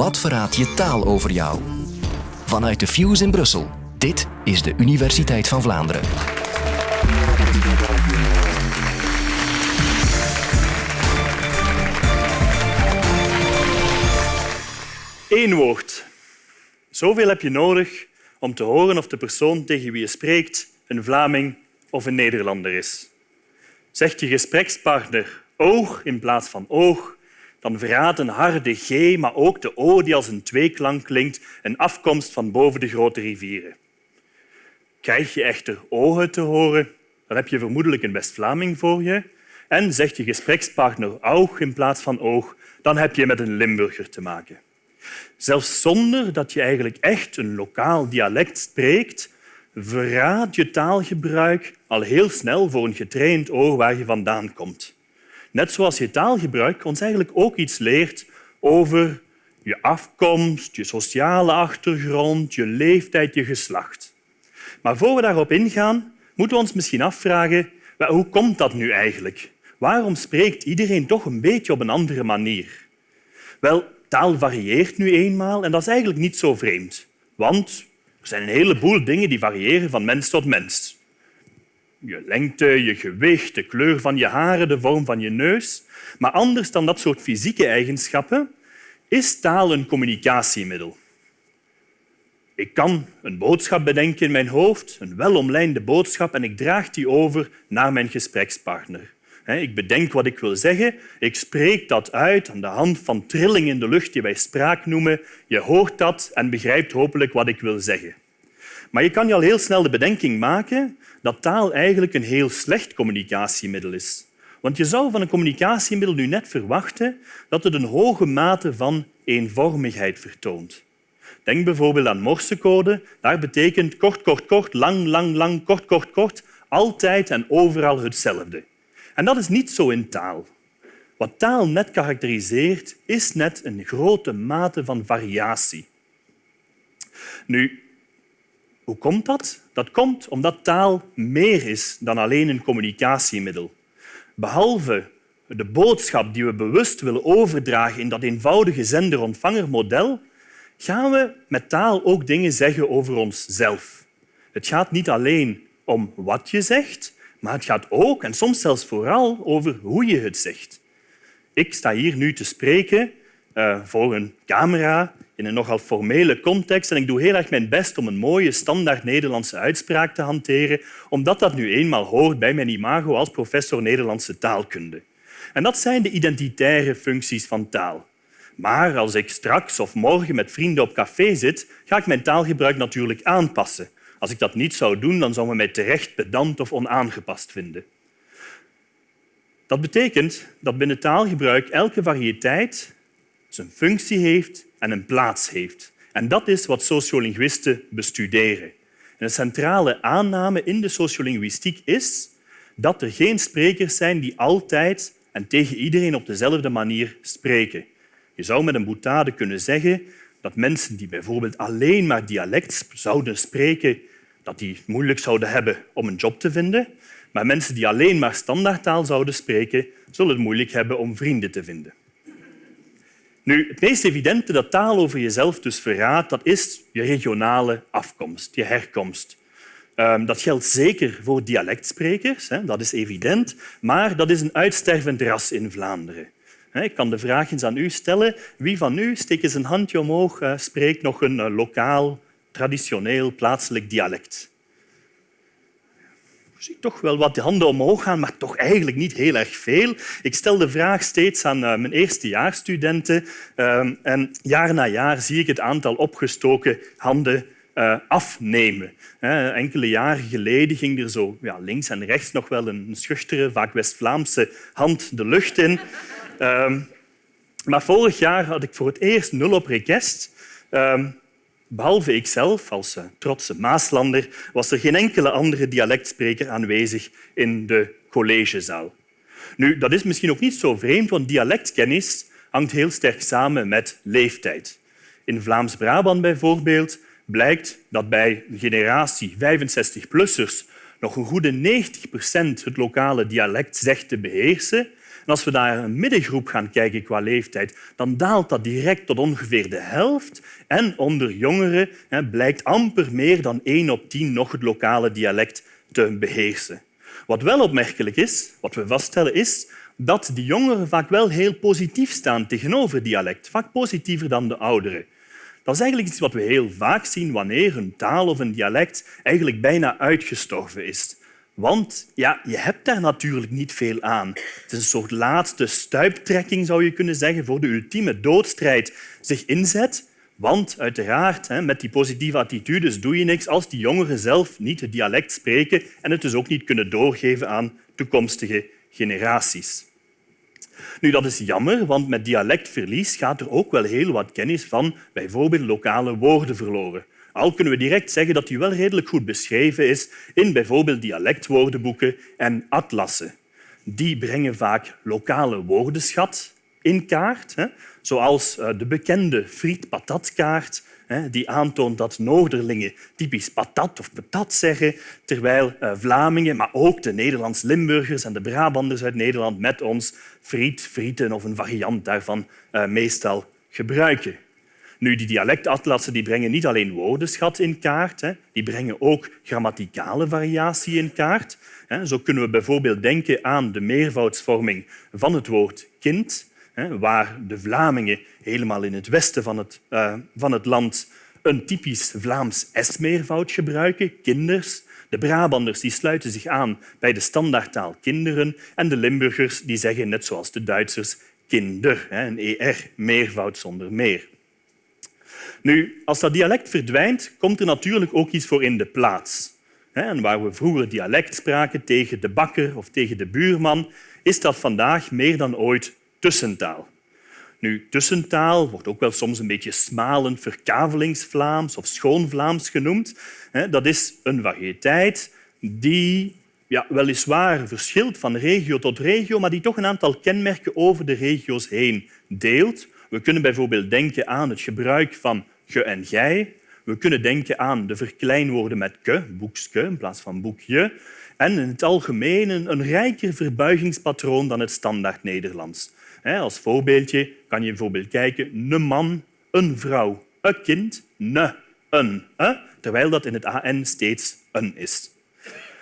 Wat verraadt je taal over jou? Vanuit de Fuse in Brussel. Dit is de Universiteit van Vlaanderen. Eén woord. Zoveel heb je nodig om te horen of de persoon tegen wie je spreekt een Vlaming of een Nederlander is. Zegt je gesprekspartner oog in plaats van oog, dan verraadt een harde G, maar ook de O die als een tweeklank klinkt, een afkomst van boven de grote rivieren. Krijg je echter ogen te horen, dan heb je vermoedelijk een West-Vlaming voor je. En zegt je gesprekspartner oog in plaats van oog, dan heb je met een Limburger te maken. Zelfs zonder dat je eigenlijk echt een lokaal dialect spreekt, verraadt je taalgebruik al heel snel voor een getraind oor waar je vandaan komt. Net zoals je taalgebruik ons eigenlijk ook iets leert over je afkomst, je sociale achtergrond, je leeftijd, je geslacht. Maar voor we daarop ingaan, moeten we ons misschien afvragen hoe komt dat nu eigenlijk? Waarom spreekt iedereen toch een beetje op een andere manier? Wel, taal varieert nu eenmaal en dat is eigenlijk niet zo vreemd. Want er zijn een heleboel dingen die variëren van mens tot mens. Je lengte, je gewicht, de kleur van je haren, de vorm van je neus. Maar anders dan dat soort fysieke eigenschappen is taal een communicatiemiddel. Ik kan een boodschap bedenken in mijn hoofd, een welomlijnde boodschap, en ik draag die over naar mijn gesprekspartner. Ik bedenk wat ik wil zeggen, ik spreek dat uit aan de hand van trilling in de lucht die wij spraak noemen. Je hoort dat en begrijpt hopelijk wat ik wil zeggen. Maar je kan je al heel snel de bedenking maken dat taal eigenlijk een heel slecht communicatiemiddel is. Want je zou van een communicatiemiddel nu net verwachten dat het een hoge mate van eenvormigheid vertoont. Denk bijvoorbeeld aan morsecode. Daar betekent kort, kort, kort, lang, lang, lang, kort, kort, kort, altijd en overal hetzelfde. En dat is niet zo in taal. Wat taal net karakteriseert, is net een grote mate van variatie. Nu, hoe komt dat? Dat komt omdat taal meer is dan alleen een communicatiemiddel. Behalve de boodschap die we bewust willen overdragen in dat eenvoudige zender-ontvangermodel, gaan we met taal ook dingen zeggen over onszelf. Het gaat niet alleen om wat je zegt, maar het gaat ook, en soms zelfs vooral, over hoe je het zegt. Ik sta hier nu te spreken uh, voor een camera in een nogal formele context en ik doe heel erg mijn best om een mooie standaard Nederlandse uitspraak te hanteren, omdat dat nu eenmaal hoort bij mijn imago als professor Nederlandse taalkunde. En dat zijn de identitaire functies van taal. Maar als ik straks of morgen met vrienden op café zit, ga ik mijn taalgebruik natuurlijk aanpassen. Als ik dat niet zou doen, dan zou men mij terecht pedant of onaangepast vinden. Dat betekent dat binnen taalgebruik elke variëteit zijn functie heeft en een plaats heeft. En dat is wat sociolinguïsten bestuderen. een centrale aanname in de sociolinguïstiek is dat er geen sprekers zijn die altijd en tegen iedereen op dezelfde manier spreken. Je zou met een boutade kunnen zeggen dat mensen die bijvoorbeeld alleen maar dialect zouden spreken, dat die het moeilijk zouden hebben om een job te vinden. Maar mensen die alleen maar standaardtaal zouden spreken, zullen het moeilijk hebben om vrienden te vinden. Nu, het meest evidente dat taal over jezelf dus verraadt, dat is je regionale afkomst, je herkomst. Ehm, dat geldt zeker voor dialectsprekers, dat is evident, maar dat is een uitstervend ras in Vlaanderen. Ik kan de vraag eens aan u stellen. Wie van u, steek eens een handje omhoog, eh, spreekt nog een eh, lokaal, traditioneel, plaatselijk dialect? Zie toch wel wat de handen omhoog gaan, maar toch eigenlijk niet heel erg veel. Ik stel de vraag steeds aan eh, mijn eerstejaarsstudenten en jaar na jaar zie ik het aantal opgestoken handen afnemen. Enkele jaren geleden ging er zo ja, links en rechts nog wel een schuchtere, vaak West-Vlaamse hand de lucht in. Um, maar vorig jaar had ik voor het eerst nul op request. Um, behalve ikzelf, als uh, trotse Maaslander, was er geen enkele andere dialectspreker aanwezig in de collegezaal. Nu, dat is misschien ook niet zo vreemd, want dialectkennis hangt heel sterk samen met leeftijd. In Vlaams-Brabant bijvoorbeeld blijkt dat bij een generatie 65-plussers nog een goede 90 procent het lokale dialect zegt te beheersen, als we naar een middengroep gaan kijken qua leeftijd, dan daalt dat direct tot ongeveer de helft. En onder jongeren blijkt amper meer dan 1 op 10 nog het lokale dialect te beheersen. Wat wel opmerkelijk is, wat we vaststellen, is dat die jongeren vaak wel heel positief staan tegenover dialect, vaak positiever dan de ouderen. Dat is eigenlijk iets wat we heel vaak zien wanneer een taal of een dialect eigenlijk bijna uitgestorven is. Want ja, je hebt daar natuurlijk niet veel aan. Het is een soort laatste stuiptrekking, zou je kunnen zeggen, voor de ultieme doodstrijd zich inzet. Want uiteraard, met die positieve attitudes doe je niks als die jongeren zelf niet het dialect spreken en het dus ook niet kunnen doorgeven aan toekomstige generaties. Nu, dat is jammer, want met dialectverlies gaat er ook wel heel wat kennis van bijvoorbeeld lokale woorden verloren. Al kunnen we direct zeggen dat die wel redelijk goed beschreven is in bijvoorbeeld dialectwoordenboeken en atlassen. Die brengen vaak lokale woordenschat in kaart, zoals eh, de bekende friet-patatkaart die aantoont dat Noorderlingen typisch patat of patat zeggen, terwijl eh, Vlamingen, maar ook de Nederlands-Limburgers en de Brabanders uit Nederland met ons friet, frieten of een variant daarvan eh, meestal gebruiken. Nu, die dialectatlassen die brengen niet alleen woordenschat in kaart, die brengen ook grammaticale variatie in kaart. Zo kunnen we bijvoorbeeld denken aan de meervoudsvorming van het woord kind waar de Vlamingen helemaal in het westen van het, uh, van het land een typisch Vlaams S-meervoud gebruiken, kinders. De Brabanders die sluiten zich aan bij de standaardtaal kinderen en de Limburgers die zeggen, net zoals de Duitsers, kinder, een ER, meervoud zonder meer. Nu, als dat dialect verdwijnt, komt er natuurlijk ook iets voor in de plaats. En waar we vroeger dialect spraken tegen de bakker of tegen de buurman, is dat vandaag meer dan ooit tussentaal. Nu, tussentaal wordt ook wel soms een beetje smalend verkavelingsvlaams of schoonvlaams genoemd. Dat is een variëteit die ja, weliswaar verschilt van regio tot regio, maar die toch een aantal kenmerken over de regio's heen deelt. We kunnen bijvoorbeeld denken aan het gebruik van ge en gij. We kunnen denken aan de verkleinwoorden met ke, boekske in plaats van boekje. En in het algemeen een rijker verbuigingspatroon dan het standaard Nederlands. Als voorbeeldje kan je bijvoorbeeld kijken een man, een vrouw, een kind, ne, een. Terwijl dat in het AN steeds een is.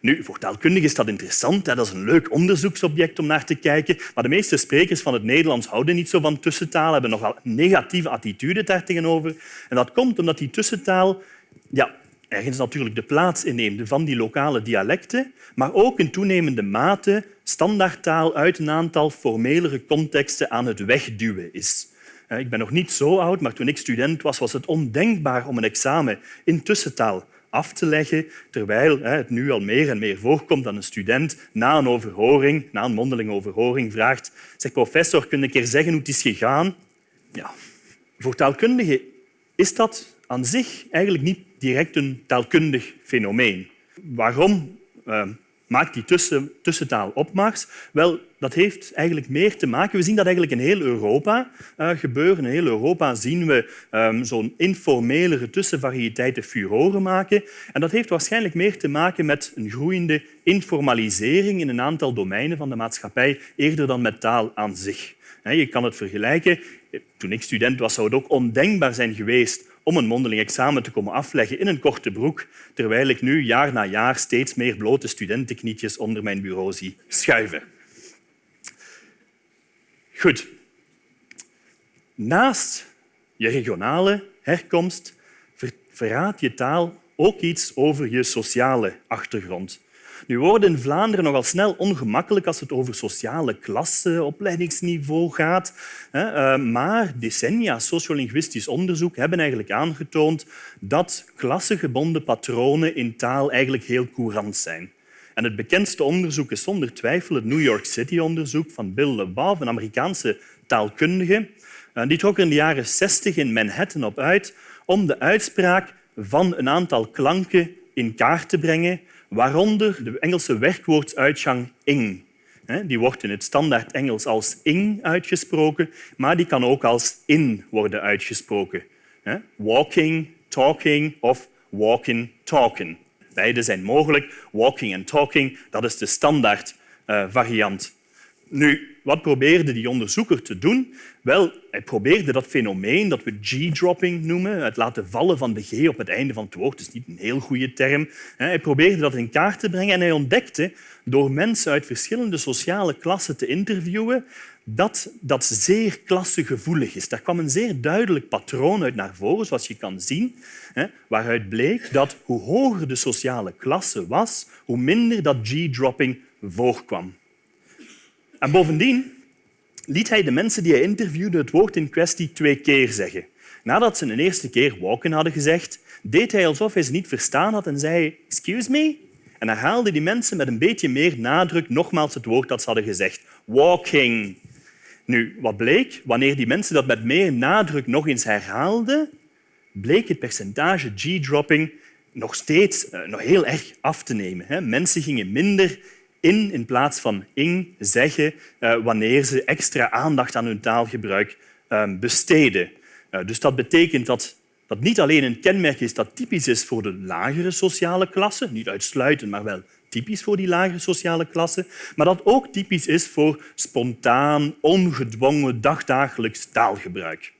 Nu, voor taalkundigen is dat interessant. Dat is een leuk onderzoeksobject om naar te kijken. Maar de meeste sprekers van het Nederlands houden niet zo van tussentaal, hebben nogal negatieve attitude daartegenover. En dat komt omdat die tussentaal ja, ergens natuurlijk de plaats inneemt van die lokale dialecten, maar ook in toenemende mate standaardtaal uit een aantal formelere contexten aan het wegduwen is. Ik ben nog niet zo oud, maar toen ik student was, was het ondenkbaar om een examen in tussentaal af te leggen, terwijl het nu al meer en meer voorkomt dat een student na een overhoring, na een mondeling overhoring, vraagt zeg professor, kun je een keer zeggen hoe het is gegaan? Ja. Voor taalkundigen is dat aan zich eigenlijk niet direct een taalkundig fenomeen. Waarom uh, maakt die tussen, tussentaal opmars? Wel, dat heeft eigenlijk meer te maken... We zien dat eigenlijk in heel Europa uh, gebeuren. In heel Europa zien we um, zo'n informelere tussenvariëteiten furoren maken. En dat heeft waarschijnlijk meer te maken met een groeiende informalisering in een aantal domeinen van de maatschappij, eerder dan met taal aan zich. Je kan het vergelijken. Toen ik student was, zou het ook ondenkbaar zijn geweest om een mondeling examen te komen afleggen in een korte broek, terwijl ik nu jaar na jaar steeds meer blote studentenknietjes onder mijn bureau zie schuiven. Goed. Naast je regionale herkomst verraadt je taal ook iets over je sociale achtergrond. Nu worden in Vlaanderen nogal snel ongemakkelijk als het over sociale klasse, opleidingsniveau gaat. Eh, maar decennia sociolinguïstisch onderzoek hebben eigenlijk aangetoond dat klassegebonden patronen in taal eigenlijk heel courant zijn. En het bekendste onderzoek is zonder twijfel het New York City-onderzoek van Bill LeBov, een Amerikaanse taalkundige. Eh, die trok er in de jaren 60 in Manhattan op uit om de uitspraak van een aantal klanken in kaart te brengen waaronder de Engelse werkwoordsuitgang ing. Die wordt in het standaard Engels als ing uitgesproken, maar die kan ook als in worden uitgesproken. Walking, talking of walking, talking. Beide zijn mogelijk. Walking en talking, dat is de standaard uh, variant. Nu, wat probeerde die onderzoeker te doen? Wel, hij probeerde dat fenomeen dat we G-dropping noemen, het laten vallen van de G op het einde van het woord, dat is niet een heel goede term. Hij probeerde dat in kaart te brengen en hij ontdekte door mensen uit verschillende sociale klassen te interviewen dat dat zeer klassegevoelig is. Daar kwam een zeer duidelijk patroon uit naar voren, zoals je kan zien, waaruit bleek dat hoe hoger de sociale klasse was, hoe minder dat G-dropping voorkwam. En bovendien liet hij de mensen die hij interviewde het woord in kwestie twee keer zeggen. Nadat ze een eerste keer walken hadden gezegd, deed hij alsof hij ze niet verstaan had en zei excuse me? En herhaalde die mensen met een beetje meer nadruk nogmaals het woord dat ze hadden gezegd. Walking. Nu, wat bleek? Wanneer die mensen dat met meer nadruk nog eens herhaalden, bleek het percentage G-dropping nog steeds uh, nog heel erg af te nemen. Mensen gingen minder in in plaats van ing zeggen uh, wanneer ze extra aandacht aan hun taalgebruik uh, besteden. Uh, dus dat betekent dat dat niet alleen een kenmerk is dat typisch is voor de lagere sociale klasse, niet uitsluitend, maar wel typisch voor die lagere sociale klasse, maar dat ook typisch is voor spontaan, ongedwongen, dagdagelijks taalgebruik.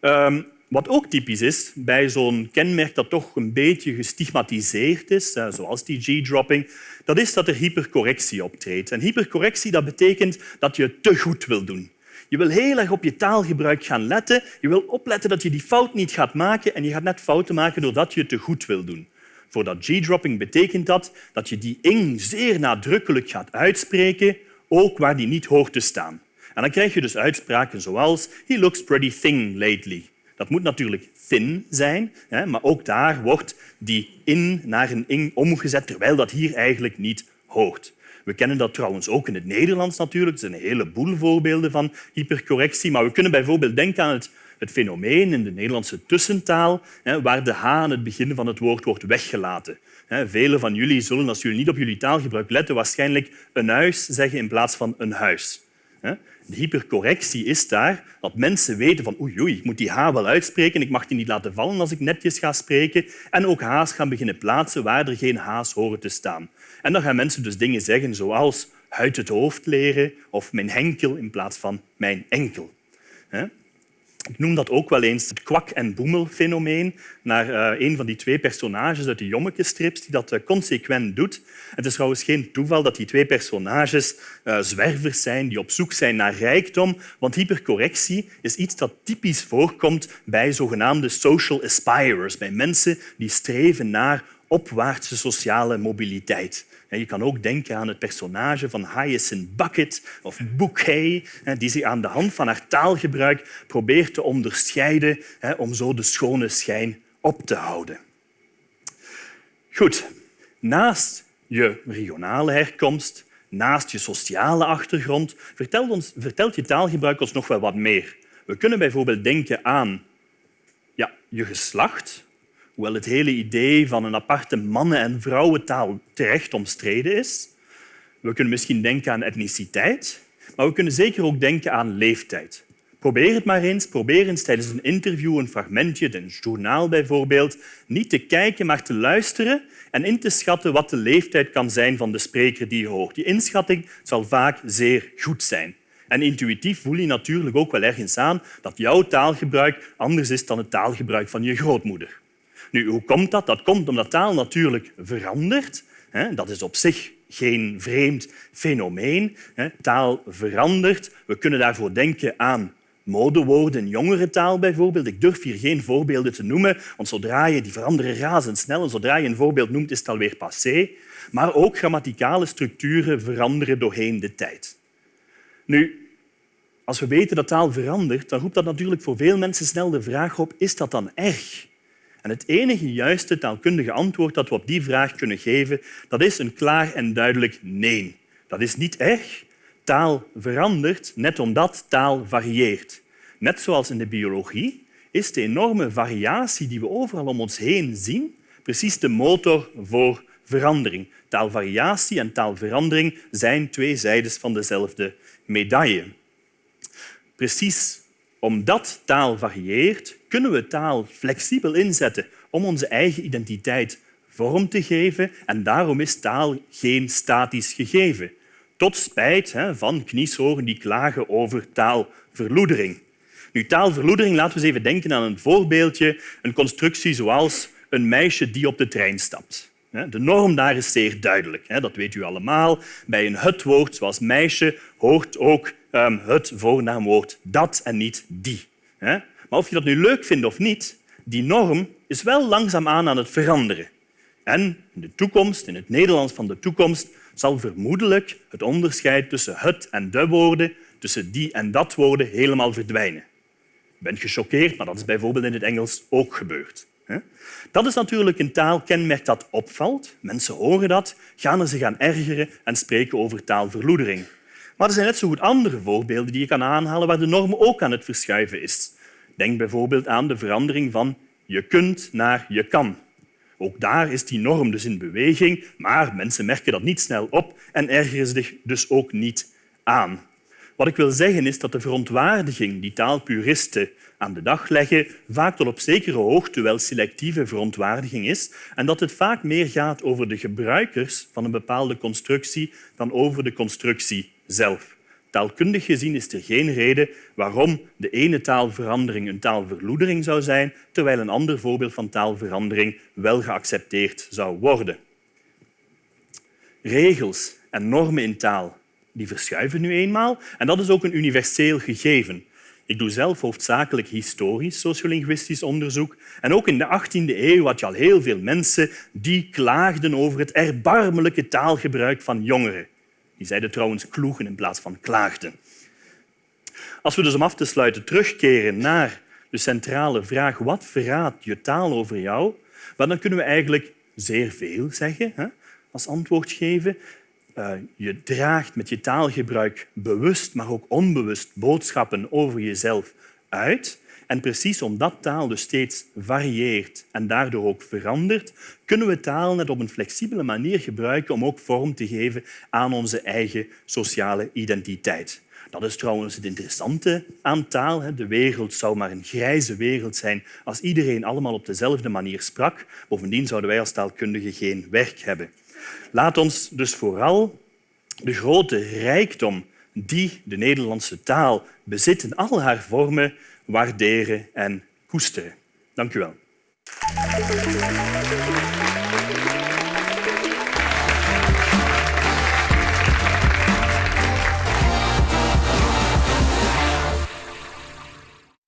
Um, wat ook typisch is bij zo'n kenmerk dat toch een beetje gestigmatiseerd is, zoals die G-dropping, dat is dat er hypercorrectie optreedt. En hypercorrectie dat betekent dat je te goed wil doen. Je wil heel erg op je taalgebruik gaan letten. Je wil opletten dat je die fout niet gaat maken en je gaat net fouten maken doordat je te goed wil doen. Voor dat G-dropping betekent dat dat je die ing zeer nadrukkelijk gaat uitspreken, ook waar die niet hoort te staan. En dan krijg je dus uitspraken zoals He looks pretty thin lately. Dat moet natuurlijk thin zijn, maar ook daar wordt die in naar een ing omgezet, terwijl dat hier eigenlijk niet hoort. We kennen dat trouwens ook in het Nederlands natuurlijk. Er zijn een heleboel voorbeelden van hypercorrectie. Maar we kunnen bijvoorbeeld denken aan het, het fenomeen in de Nederlandse tussentaal, waar de h aan het begin van het woord wordt weggelaten. Velen van jullie zullen, als jullie niet op jullie taalgebruik letten, waarschijnlijk een huis zeggen in plaats van een huis. De hypercorrectie is daar dat mensen weten van oei, oei, ik moet die H wel uitspreken, ik mag die niet laten vallen als ik netjes ga spreken en ook H's gaan beginnen plaatsen waar er geen H's horen te staan. En dan gaan mensen dus dingen zeggen zoals uit het hoofd leren of mijn henkel in plaats van mijn enkel. Ik noem dat ook wel eens het kwak- en boemelfenomeen, naar uh, een van die twee personages uit de Jommeke-strips die dat uh, consequent doet. Het is trouwens geen toeval dat die twee personages uh, zwervers zijn die op zoek zijn naar rijkdom, want hypercorrectie is iets dat typisch voorkomt bij zogenaamde social aspirers, bij mensen die streven naar opwaartse sociale mobiliteit. Je kan ook denken aan het personage van Hyacinth Bucket of Bouquet, die zich aan de hand van haar taalgebruik probeert te onderscheiden om zo de schone schijn op te houden. Goed, naast je regionale herkomst, naast je sociale achtergrond, vertelt, ons, vertelt je taalgebruik ons nog wel wat meer. We kunnen bijvoorbeeld denken aan ja, je geslacht, hoewel het hele idee van een aparte mannen- en vrouwentaal terecht omstreden is. We kunnen misschien denken aan etniciteit, maar we kunnen zeker ook denken aan leeftijd. Probeer het maar eens. Probeer eens tijdens een interview, een fragmentje, een journaal bijvoorbeeld, niet te kijken, maar te luisteren en in te schatten wat de leeftijd kan zijn van de spreker die je hoort. Die inschatting zal vaak zeer goed zijn. En intuïtief voel je natuurlijk ook wel ergens aan dat jouw taalgebruik anders is dan het taalgebruik van je grootmoeder. Nu, hoe komt dat? Dat komt omdat taal natuurlijk verandert. Dat is op zich geen vreemd fenomeen. Taal verandert. We kunnen daarvoor denken aan modewoorden jongere taal bijvoorbeeld. Ik durf hier geen voorbeelden te noemen, want zodra je die veranderen razendsnel en zodra je een voorbeeld noemt, is het alweer passé. Maar ook grammaticale structuren veranderen doorheen de tijd. Nu, als we weten dat taal verandert, dan roept dat natuurlijk voor veel mensen snel de vraag op, is dat dan erg? Het enige juiste taalkundige antwoord dat we op die vraag kunnen geven, dat is een klaar en duidelijk nee. Dat is niet erg. Taal verandert net omdat taal varieert. Net zoals in de biologie is de enorme variatie die we overal om ons heen zien precies de motor voor verandering. Taalvariatie en taalverandering zijn twee zijdes van dezelfde medaille. Precies omdat taal varieert, kunnen we taal flexibel inzetten om onze eigen identiteit vorm te geven. En daarom is taal geen statisch gegeven. Tot spijt van kniesogen die klagen over taalverloedering. Nu, taalverloedering, laten we eens even denken aan een voorbeeldje, een constructie zoals een meisje die op de trein stapt. De norm daar is zeer duidelijk. Dat weet u allemaal. Bij een het-woord zoals meisje hoort ook ehm, het voornaamwoord dat en niet die. Maar of je dat nu leuk vindt of niet, die norm is wel langzaamaan aan het veranderen. En in de toekomst, in het Nederlands van de toekomst, zal vermoedelijk het onderscheid tussen het en de woorden, tussen die en dat woorden, helemaal verdwijnen. Je bent gechoqueerd, maar dat is bijvoorbeeld in het Engels ook gebeurd. Dat is natuurlijk een taalkenmerk dat opvalt. Mensen horen dat, gaan er zich aan ergeren en spreken over taalverloedering. Maar er zijn net zo goed andere voorbeelden die je kan aanhalen waar de norm ook aan het verschuiven is. Denk bijvoorbeeld aan de verandering van je kunt naar je kan. Ook daar is die norm dus in beweging, maar mensen merken dat niet snel op en ergeren zich dus ook niet aan. Wat ik wil zeggen is dat de verontwaardiging die taalpuristen aan de dag leggen vaak tot op zekere hoogte wel selectieve verontwaardiging is en dat het vaak meer gaat over de gebruikers van een bepaalde constructie dan over de constructie zelf. Taalkundig gezien is er geen reden waarom de ene taalverandering een taalverloedering zou zijn, terwijl een ander voorbeeld van taalverandering wel geaccepteerd zou worden. Regels en normen in taal die verschuiven nu eenmaal en dat is ook een universeel gegeven. Ik doe zelf hoofdzakelijk historisch sociolinguïstisch onderzoek. En ook in de 18e eeuw had je al heel veel mensen die klaagden over het erbarmelijke taalgebruik van jongeren. Die zeiden trouwens kloegen in plaats van klaagden. Als we dus om af te sluiten terugkeren naar de centrale vraag wat verraadt je taal over jou, dan kunnen we eigenlijk zeer veel zeggen hè, als antwoord geven. Uh, je draagt met je taalgebruik bewust, maar ook onbewust boodschappen over jezelf uit. En precies omdat taal dus steeds varieert en daardoor ook verandert, kunnen we taal net op een flexibele manier gebruiken om ook vorm te geven aan onze eigen sociale identiteit. Dat is trouwens het interessante aan taal. De wereld zou maar een grijze wereld zijn als iedereen allemaal op dezelfde manier sprak. Bovendien zouden wij als taalkundigen geen werk hebben. Laat ons dus vooral de grote rijkdom die de Nederlandse taal bezit in al haar vormen waarderen en koesteren. Dank u wel.